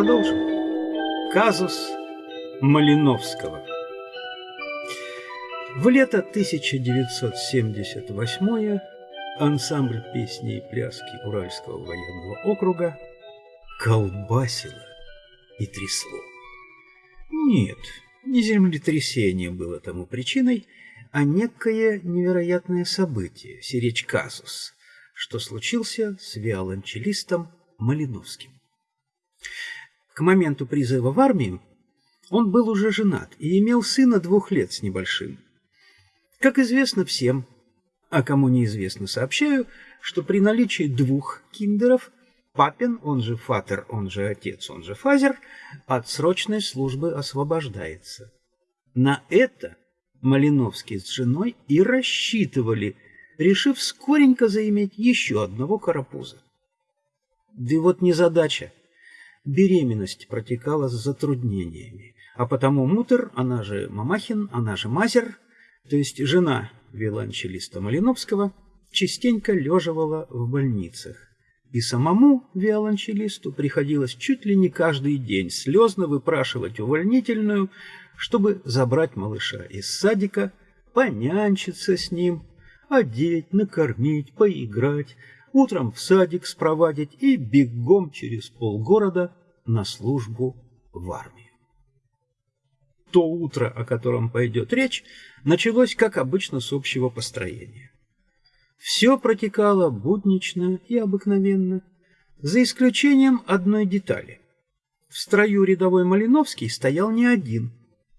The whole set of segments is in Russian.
продолжим. Казус Малиновского. В лето 1978 ансамбль песни и пляски Уральского военного округа колбасило и трясло. Нет, не землетрясение было тому причиной, а некое невероятное событие, сиречь казус, что случился с виолончелистом Малиновским. К моменту призыва в армию он был уже женат и имел сына двух лет с небольшим. Как известно всем, а кому неизвестно, сообщаю, что при наличии двух киндеров папин, он же фатер, он же отец, он же фазер, от срочной службы освобождается. На это Малиновский с женой и рассчитывали, решив скоренько заиметь еще одного карапуза. Да вот незадача. Беременность протекала с затруднениями, а потому Мутер, она же Мамахин, она же Мазер, то есть жена виолончелиста Малиновского, частенько леживала в больницах. И самому виолончелисту приходилось чуть ли не каждый день слезно выпрашивать увольнительную, чтобы забрать малыша из садика, понянчиться с ним, одеть, накормить, поиграть, утром в садик спровадить и бегом через полгорода на службу в армию. То утро, о котором пойдет речь, началось, как обычно, с общего построения. Все протекало буднично и обыкновенно, за исключением одной детали. В строю рядовой Малиновский стоял не один.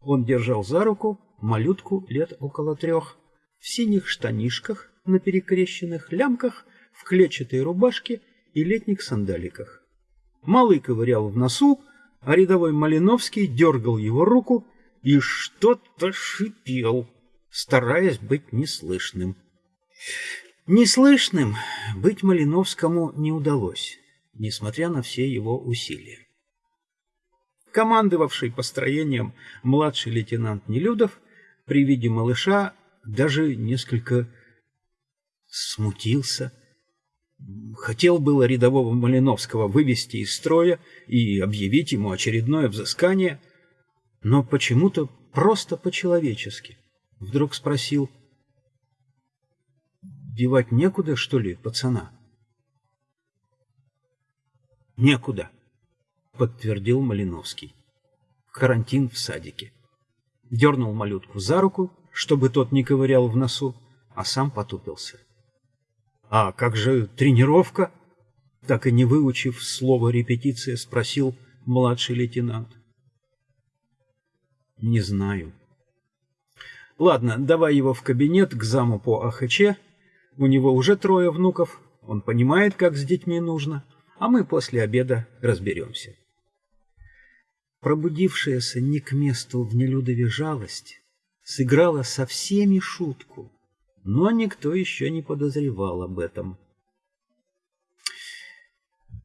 Он держал за руку малютку лет около трех, в синих штанишках, на перекрещенных лямках – в клетчатой рубашке и летних сандаликах. Малый ковырял в носу, а рядовой Малиновский дергал его руку и что-то шипел, стараясь быть неслышным. Неслышным быть Малиновскому не удалось, несмотря на все его усилия. Командовавший построением младший лейтенант Нелюдов при виде малыша даже несколько смутился – Хотел было рядового Малиновского вывести из строя и объявить ему очередное взыскание, но почему-то просто по-человечески. Вдруг спросил, «Девать некуда, что ли, пацана?» «Некуда», — подтвердил Малиновский. «Карантин в садике». Дернул малютку за руку, чтобы тот не ковырял в носу, а сам потупился. «А как же тренировка?» Так и не выучив слово «репетиция», спросил младший лейтенант. «Не знаю». «Ладно, давай его в кабинет к заму по АХЧ. У него уже трое внуков, он понимает, как с детьми нужно, а мы после обеда разберемся». Пробудившаяся не к месту в Нелюдове жалость сыграла со всеми шутку но никто еще не подозревал об этом.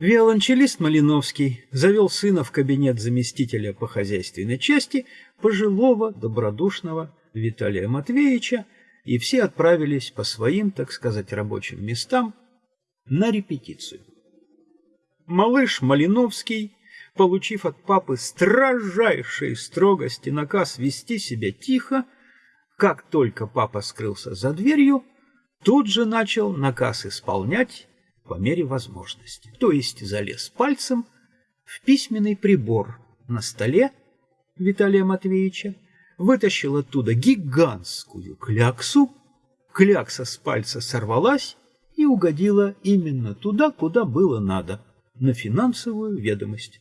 Виолончелист Малиновский завел сына в кабинет заместителя по хозяйственной части пожилого, добродушного Виталия Матвеевича, и все отправились по своим, так сказать, рабочим местам на репетицию. Малыш Малиновский, получив от папы строжайшей строгости наказ вести себя тихо, как только папа скрылся за дверью, тут же начал наказ исполнять по мере возможности. То есть залез пальцем в письменный прибор на столе Виталия Матвеевича, вытащил оттуда гигантскую кляксу, клякса с пальца сорвалась и угодила именно туда, куда было надо, на финансовую ведомость.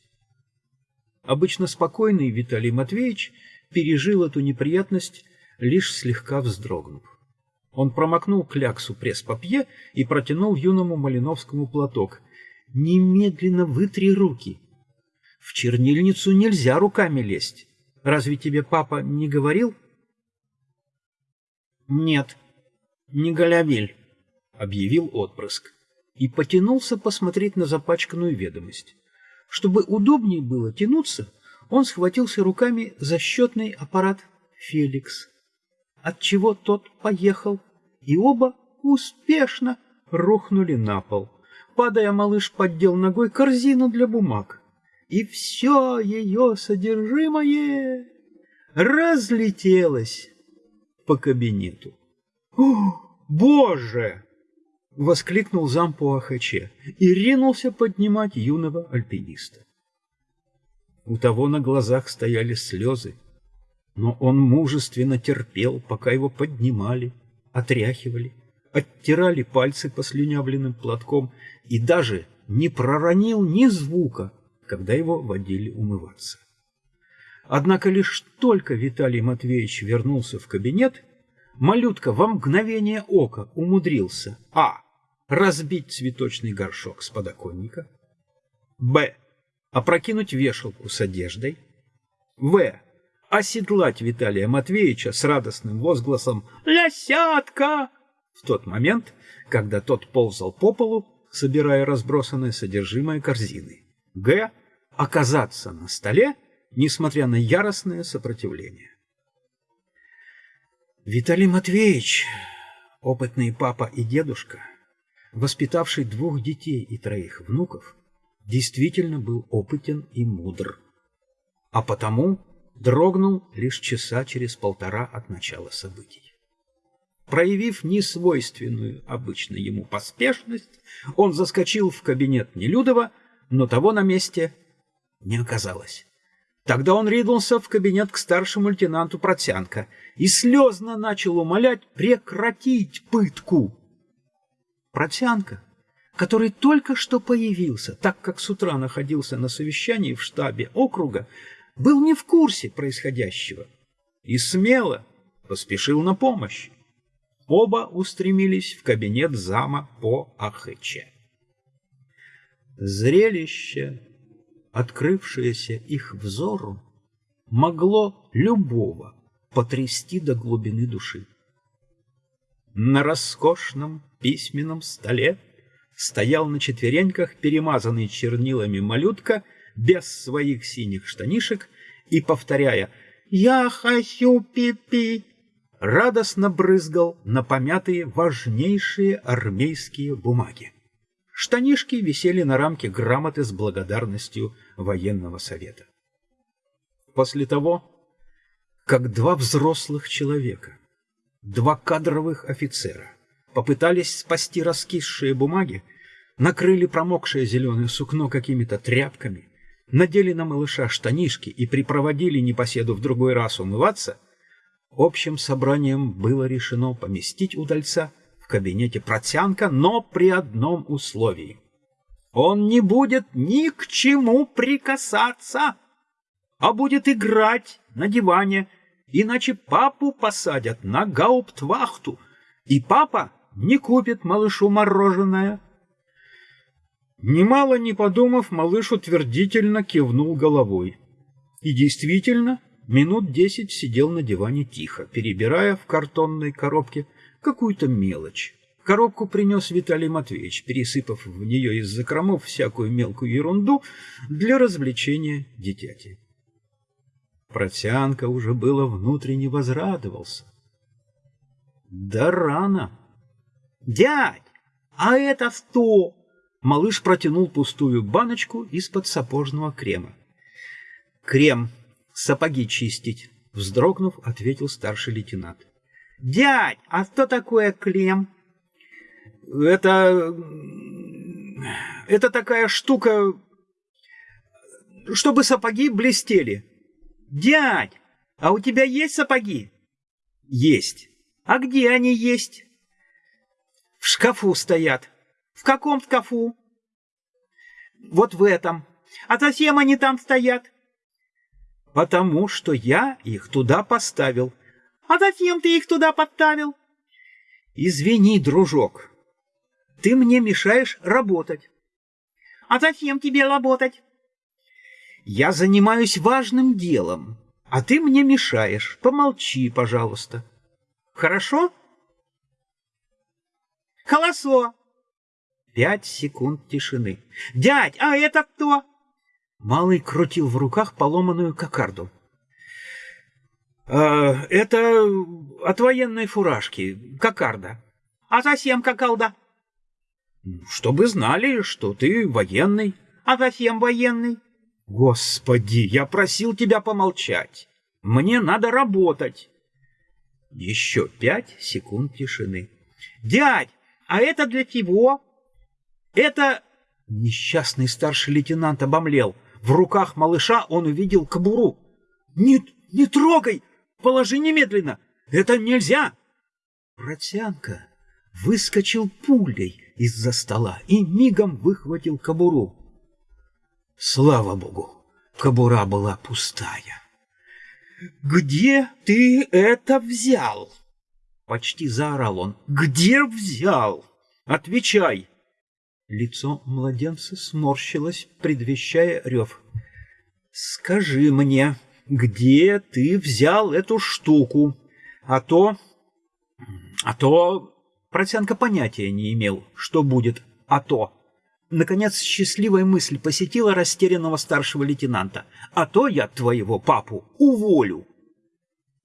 Обычно спокойный Виталий Матвеевич пережил эту неприятность лишь слегка вздрогнув. Он промокнул кляксу пресс-папье и протянул юному Малиновскому платок. «Немедленно вытри руки. В чернильницу нельзя руками лезть. Разве тебе папа не говорил?» «Нет, не Голявель», — объявил отпрыск и потянулся посмотреть на запачканную ведомость. Чтобы удобнее было тянуться, он схватился руками за счетный аппарат «Феликс» отчего тот поехал, и оба успешно рухнули на пол. Падая, малыш поддел ногой корзину для бумаг и все ее содержимое разлетелось по кабинету. «О, Боже!» — воскликнул зам Ахаче и ринулся поднимать юного альпиниста. У того на глазах стояли слезы, но он мужественно терпел, пока его поднимали, отряхивали, оттирали пальцы послюнявленным платком и даже не проронил ни звука, когда его водили умываться. Однако лишь только Виталий Матвеевич вернулся в кабинет, малютка во мгновение ока умудрился а. разбить цветочный горшок с подоконника, б. опрокинуть вешалку с одеждой, в. Оседлать Виталия Матвеевича с радостным возгласом «Лясятка!» в тот момент, когда тот ползал по полу, собирая разбросанное содержимое корзины. Г. Оказаться на столе, несмотря на яростное сопротивление. Виталий Матвеевич, опытный папа и дедушка, воспитавший двух детей и троих внуков, действительно был опытен и мудр, а потому дрогнул лишь часа через полтора от начала событий. Проявив несвойственную обычно ему поспешность, он заскочил в кабинет Нелюдова, но того на месте не оказалось. Тогда он ринулся в кабинет к старшему лейтенанту Протянко и слезно начал умолять прекратить пытку. Протянко, который только что появился, так как с утра находился на совещании в штабе округа, был не в курсе происходящего и смело поспешил на помощь. Оба устремились в кабинет зама по Ахыче. Зрелище, открывшееся их взору, могло любого потрясти до глубины души. На роскошном письменном столе стоял на четвереньках перемазанный чернилами малютка без своих синих штанишек и, повторяя «Я хочу пипи», радостно брызгал на помятые важнейшие армейские бумаги. Штанишки висели на рамке грамоты с благодарностью военного совета. После того, как два взрослых человека, два кадровых офицера попытались спасти раскисшие бумаги, накрыли промокшее зеленое сукно какими-то тряпками, надели на малыша штанишки и припроводили непоседу в другой раз умываться — Общим собранием было решено поместить удальца в кабинете Протянка, но при одном условии. Он не будет ни к чему прикасаться, а будет играть на диване, иначе папу посадят на гауптвахту, и папа не купит малышу мороженое. Немало не подумав, малыш утвердительно кивнул головой. И действительно, Минут десять сидел на диване тихо, перебирая в картонной коробке какую-то мелочь. Коробку принес Виталий Матвеевич, пересыпав в нее из закромов всякую мелкую ерунду для развлечения дитяти. Протянка уже было внутренне возрадовался. Да рано. «Дядь, а это что?» Малыш протянул пустую баночку из-под сапожного крема. «Крем сапоги чистить, вздрогнув, ответил старший лейтенант. Дядь, а что такое клем? Это... Это такая штука, чтобы сапоги блестели. Дядь, а у тебя есть сапоги? Есть. А где они есть? В шкафу стоят. В каком шкафу? Вот в этом. А зачем они там стоят? потому что я их туда поставил. А зачем ты их туда поставил? Извини, дружок, ты мне мешаешь работать. А зачем тебе работать? Я занимаюсь важным делом, а ты мне мешаешь. Помолчи, пожалуйста. Хорошо? Холосо. Пять секунд тишины. Дядь, а это кто? Малый крутил в руках поломанную кокарду. «Э, «Это от военной фуражки, кокарда». «А зачем кокалда?» «Чтобы знали, что ты военный». «А зачем военный?» Господи, я просил тебя помолчать. Мне надо работать. Еще пять секунд тишины. Дядь, а это для чего? Это... Несчастный старший лейтенант обомлел. В руках малыша он увидел кобуру. «Не, не трогай! Положи немедленно! Это нельзя!» Протянка выскочил пулей из-за стола и мигом выхватил кобуру. Слава богу, кобура была пустая. «Где ты это взял?» Почти заорал он. «Где взял? Отвечай!» Лицо младенца сморщилось, предвещая рев. «Скажи мне, где ты взял эту штуку? А то... А то...» Протянка понятия не имел, что будет «а то». Наконец, счастливая мысль посетила растерянного старшего лейтенанта. «А то я твоего папу уволю!»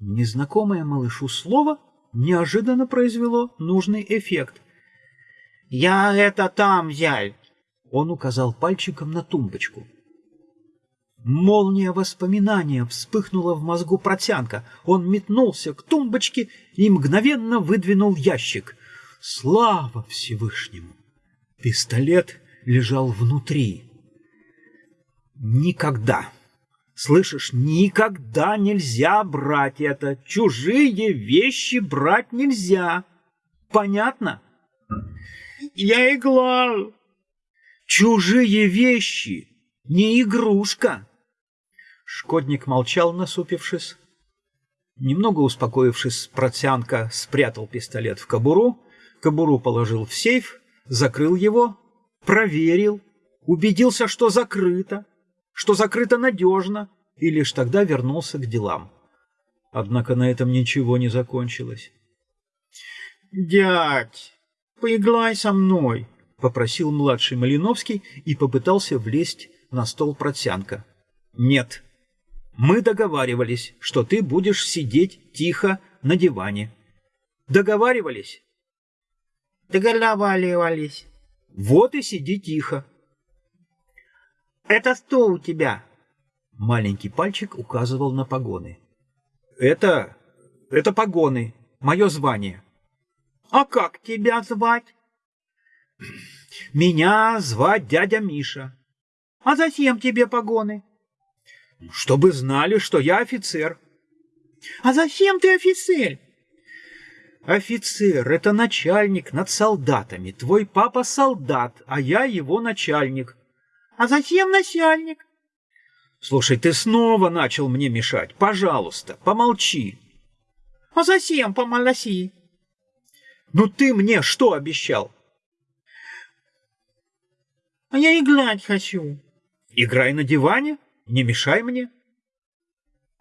Незнакомое малышу слово неожиданно произвело нужный эффект. «Я это там взял!» Он указал пальчиком на тумбочку. Молния воспоминания вспыхнула в мозгу протянка. Он метнулся к тумбочке и мгновенно выдвинул ящик. Слава Всевышнему! Пистолет лежал внутри. Никогда, слышишь, никогда нельзя брать это. Чужие вещи брать нельзя. Понятно? Я игла. Чужие вещи, не игрушка. Шкодник молчал, насупившись. Немного успокоившись, протянка спрятал пистолет в кобуру, кобуру положил в сейф, закрыл его проверил, убедился, что закрыто, что закрыто надежно, и лишь тогда вернулся к делам. Однако на этом ничего не закончилось. «Дядь, поиграй со мной», — попросил младший Малиновский и попытался влезть на стол протянка. «Нет, мы договаривались, что ты будешь сидеть тихо на диване. Договаривались?» «Договаривались», вот и сиди тихо. Это что у тебя? Маленький пальчик указывал на погоны. Это... это погоны. Мое звание. А как тебя звать? Меня звать дядя Миша. А зачем тебе погоны? Чтобы знали, что я офицер. А зачем ты офицер? «Офицер — это начальник над солдатами. Твой папа солдат, а я его начальник». «А зачем начальник?» «Слушай, ты снова начал мне мешать. Пожалуйста, помолчи». «А зачем помолчи?» «Ну ты мне что обещал?» «А я играть хочу». «Играй на диване, не мешай мне».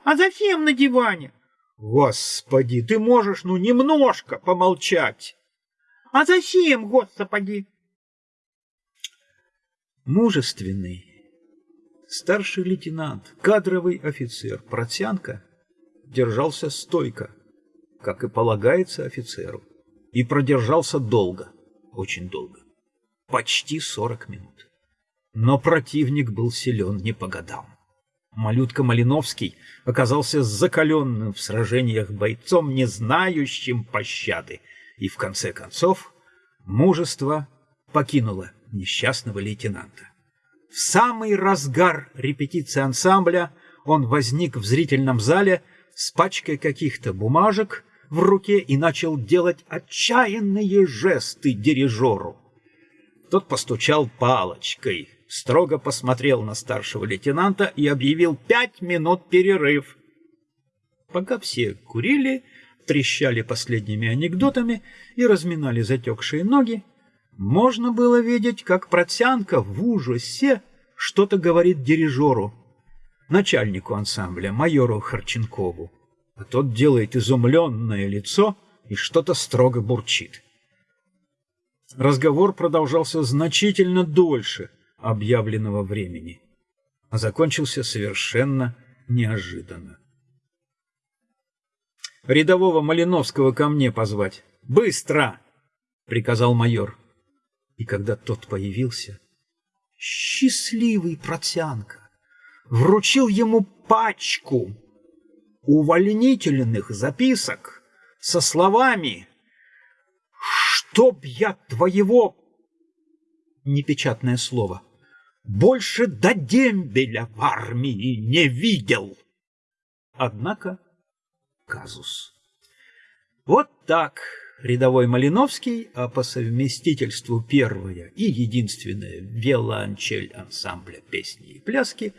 «А зачем на диване?» Господи, ты можешь, ну, немножко помолчать. А зачем, господи? Мужественный старший лейтенант, кадровый офицер Протянка держался стойко, как и полагается офицеру, и продержался долго, очень долго, почти сорок минут. Но противник был силен не по годам. Малютка Малиновский оказался закаленным в сражениях бойцом, не знающим пощады, и в конце концов мужество покинуло несчастного лейтенанта. В самый разгар репетиции ансамбля он возник в зрительном зале с пачкой каких-то бумажек в руке и начал делать отчаянные жесты дирижеру. Тот постучал палочкой, строго посмотрел на старшего лейтенанта и объявил пять минут перерыв. Пока все курили, трещали последними анекдотами и разминали затекшие ноги, можно было видеть, как Протянка в ужасе что-то говорит дирижеру, начальнику ансамбля, майору Харченкову. А тот делает изумленное лицо и что-то строго бурчит. Разговор продолжался значительно дольше объявленного времени, а закончился совершенно неожиданно. «Рядового Малиновского ко мне позвать! Быстро!» — приказал майор. И когда тот появился, счастливый протянка, вручил ему пачку увольнительных записок со словами «Чтоб я твоего...» Непечатное слово. «Больше до дембеля в армии не видел». Однако казус. Вот так рядовой Малиновский, а по совместительству первая и единственная виолончель ансамбля песни и пляски,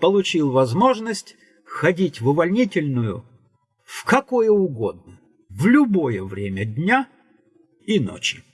получил возможность ходить в увольнительную в какое угодно, в любое время дня и ночи.